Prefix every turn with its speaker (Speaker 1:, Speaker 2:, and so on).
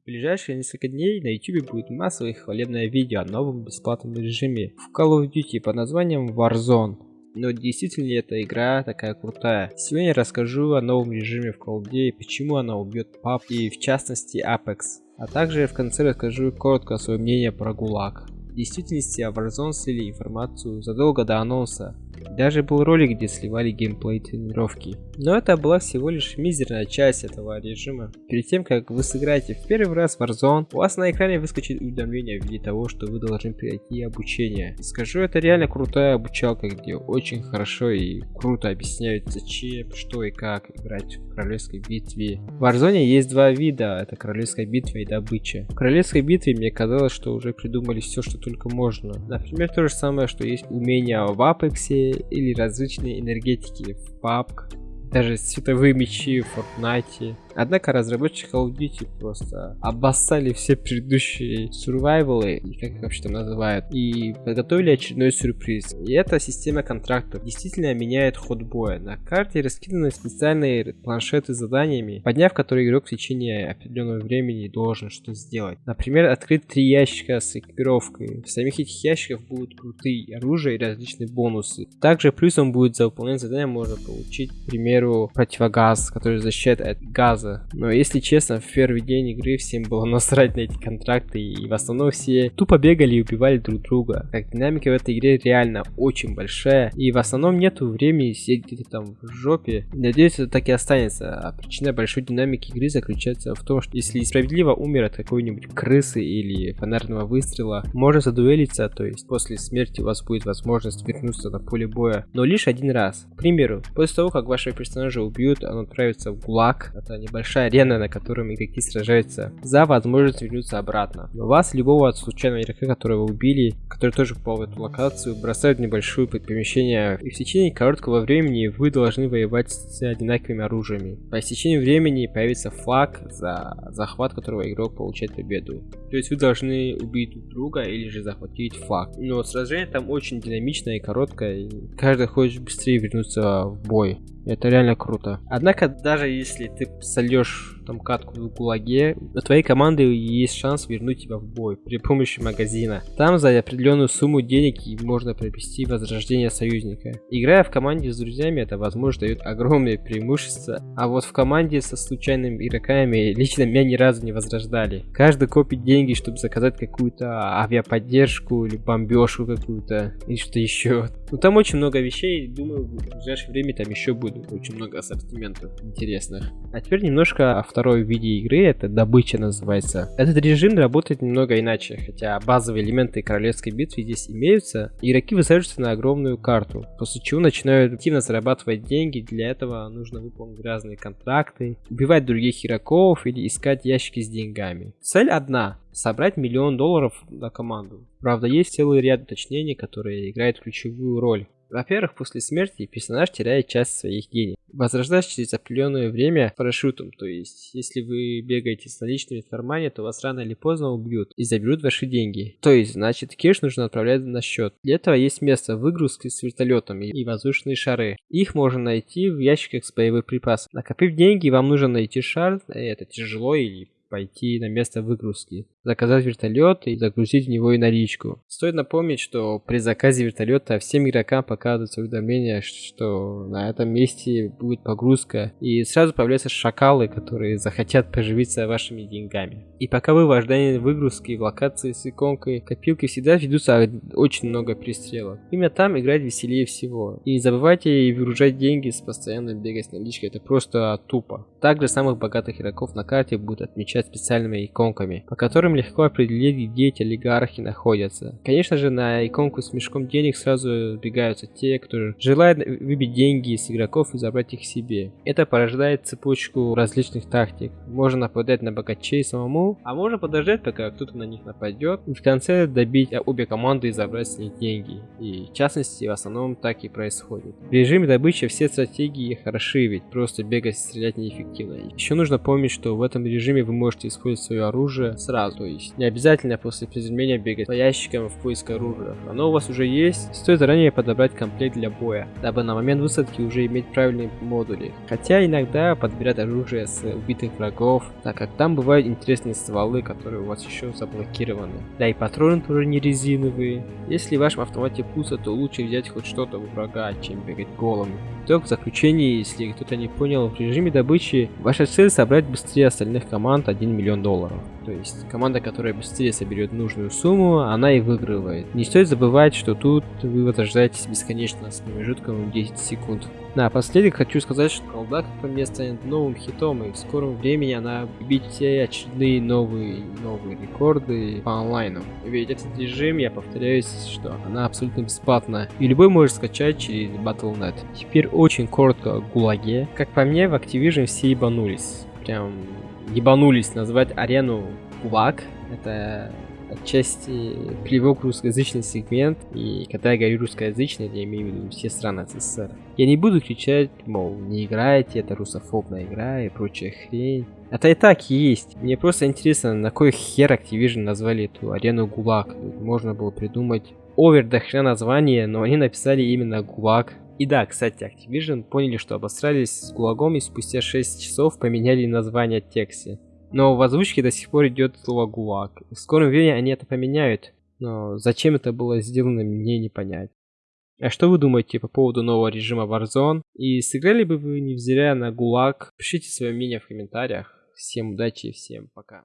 Speaker 1: В ближайшие несколько дней на YouTube будет массовое хвалебное видео о новом бесплатном режиме в Call of Duty под названием Warzone. Но действительно ли эта игра такая крутая? Сегодня я расскажу о новом режиме в Call of Duty, почему она убьет PUBG и в частности Apex. А также в конце расскажу коротко свое мнение про ГУЛАГ. В действительности Warzone слили информацию задолго до анонса, даже был ролик, где сливали геймплей тренировки. Но это была всего лишь мизерная часть этого режима. Перед тем, как вы сыграете в первый раз Warzone, у вас на экране выскочит уведомление в виде того, что вы должны пройти обучение. Скажу, это реально крутая обучалка, где очень хорошо и круто объясняют зачем, что и как играть в королевской битве. В Warzone есть два вида, это королевская битва и добыча. В королевской битве мне казалось, что уже придумали все, что только можно. Например, то же самое, что есть умения в Или различные энергетики в PUBG, даже световые мечи в Fortnite, Однако разработчики Call of Duty просто обоссали все предыдущие сурвайвалы, как их вообще там называют, и подготовили очередной сюрприз. И эта система контрактов действительно меняет ход боя. На карте раскиданы специальные планшеты с заданиями, подняв которые игрок в течение определенного времени должен что сделать. Например, открыть три ящика с экипировкой. В самих этих ящиках будут крутые оружия и различные бонусы. Также плюсом будет за выполнение задания можно получить, к примеру, противогаз, который защищает от газа газа. Но если честно, в первый день игры всем было насрать на эти контракты, и в основном все тупо бегали и убивали друг друга. Как динамика в этой игре реально очень большая, и в основном нету времени сидеть где-то там в жопе. Надеюсь, это так и останется. А причина большой динамики игры заключается в том, что если справедливо умер от какой-нибудь крысы или фонарного выстрела, можно задуэлиться, то есть после смерти у вас будет возможность вернуться на поле боя, но лишь один раз. К примеру, после того, как вашего персонажа убьют, он отправится в ГУЛАГ, это не большая арена, на которой игроки сражаются за возможность вернуться обратно. Но вас, любого случайного игрока, которого убили, который тоже попал в эту локацию, бросают в небольшое помещение, и в течение короткого времени вы должны воевать с одинаковыми оружиями. По истечению времени появится флаг, за захват которого игрок получает победу. То есть вы должны убить друг друга или же захватить флаг. Но сражение там очень динамичное и короткое, и каждый хочет быстрее вернуться в бой. Это реально круто. Однако, даже если ты сольешь там катку в гулаге, у твоей команды есть шанс вернуть тебя в бой при помощи магазина. Там за определенную сумму денег можно приобрести возрождение союзника. Играя в команде с друзьями, это возможно дает огромное преимущество, а вот в команде со случайными игроками лично меня ни разу не возрождали. Каждый копит деньги, чтобы заказать какую-то авиаподдержку или бомбежку какую-то, или что еще. Ну там очень много вещей, думаю, в ближайшее время там еще будет очень много ассортиментов интересных. А теперь немножко о второй виде игры, это добыча называется. Этот режим работает немного иначе, хотя базовые элементы королевской битвы здесь имеются. Игроки высаживаются на огромную карту, после чего начинают активно зарабатывать деньги, для этого нужно выполнить разные контракты, убивать других игроков или искать ящики с деньгами. Цель одна собрать миллион долларов на команду. Правда, есть целый ряд уточнений, которые играют ключевую роль. Во-первых, после смерти персонаж теряет часть своих денег. Возрождается через определенное время парашютом, то есть, если вы бегаете с наличными в кармане, то вас рано или поздно убьют и заберут ваши деньги. То есть, значит, кеш нужно отправлять на счет. Для этого есть место выгрузки с вертолетами и воздушные шары. Их можно найти в ящиках с боевых припасов. Накопив деньги, вам нужно найти шар, это тяжело или пойти на место выгрузки заказать вертолет и загрузить в него и наличку. Стоит напомнить, что при заказе вертолета всем игрокам показывается уведомление, что на этом месте будет погрузка, и сразу появляются шакалы, которые захотят поживиться вашими деньгами. И пока вы в ожидании выгрузки в локации с иконкой копилки всегда ведутся очень много пристрелов. Именно там играть веселее всего. И не забывайте выгружать деньги с постоянной бегать с наличкой, это просто тупо. Также самых богатых игроков на карте будут отмечать специальными иконками, по которым которым легко определить, где эти олигархи находятся. Конечно же, на иконку с мешком денег сразу бегаются те, кто желает выбить деньги с игроков и забрать их себе. Это порождает цепочку различных тактик. Можно нападать на богачей самому, а можно подождать, пока кто-то на них нападет, и в конце добить обе команды и забрать с них деньги. И в частности, в основном так и происходит. В режиме добычи все стратегии хороши, ведь просто бегать и стрелять неэффективно. Еще нужно помнить, что в этом режиме вы можете использовать свое оружие сразу. То есть не обязательно после приземления бегать по ящикам в поиск оружия. Оно у вас уже есть, стоит заранее подобрать комплект для боя, дабы на момент высадки уже иметь правильные модули. Хотя иногда подбирать оружие с убитых врагов, так как там бывают интересные стволы, которые у вас еще заблокированы. Да и патроны тоже не резиновые. Если в вашем автомате пусто, то лучше взять хоть что-то у врага, чем бегать голым. Итог в заключении, если кто-то не понял, в режиме добычи ваша цель собрать быстрее остальных команд 1 миллион долларов. То есть команда, которая быстрее соберет нужную сумму, она и выигрывает. Не стоит забывать, что тут вы возрождаетесь бесконечно с промежутком 10 секунд. Напоследок хочу сказать, что колда, как по мне, станет новым хитом, и в скором времени она бить все очередные новые новые рекорды по онлайну. Ведь этот режим, я повторяюсь, что она абсолютно бесплатна, и любой может скачать через Battle.net. Теперь очень коротко о Гулаге. Как по мне, в Activision все ебанулись. Прям ебанулись назвать арену Гулаг. Это отчасти плевок русскоязычный сегмент, и когда я говорю русскоязычный, я имею в виду все страны СССР. Я не буду кричать, мол, не играйте, это русофобная игра и прочая хрень. Это и так есть. Мне просто интересно, на кой хер Activision назвали эту арену ГУЛАГ. Можно было придумать овер до хрена название, но они написали именно ГУЛАГ. И да, кстати, Activision поняли, что обосрались с ГУЛАГом и спустя 6 часов поменяли название Текси. Но в озвучке до сих пор идет слово ГУЛАГ. В скором времени они это поменяют, но зачем это было сделано, мне не понять. А что вы думаете по поводу нового режима Warzone? И сыграли бы вы, невзирая на ГУЛАГ? Пишите свое мнение в комментариях. Всем удачи и всем пока.